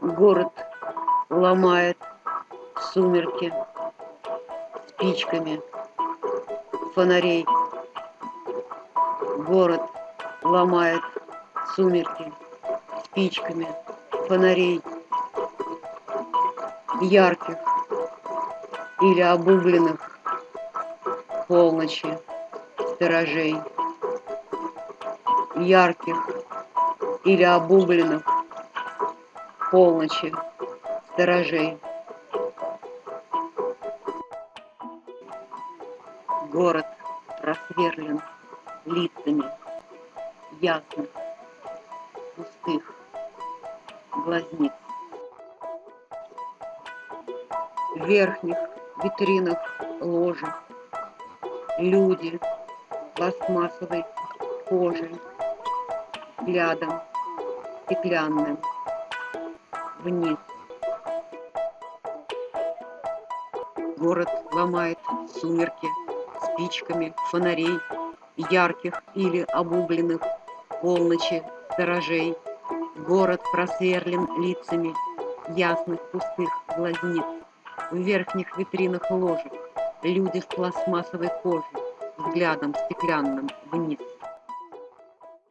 Город ломает сумерки спичками фонарей. Город ломает сумерки спичками фонарей ярких или обугленных полночи сторожей ярких или обугленных полночи сторожей. Город просверлен лицами ясных, пустых глазниц. В верхних витринах ложек люди пластмассовой кожей, взглядом стеклянным вниз. Город ломает сумерки спичками фонарей ярких или обугленных полночи сторожей. Город просверлен лицами ясных пустых глазниц. В верхних витринах ложек люди в пластмассовой коже, взглядом стеклянным вниз.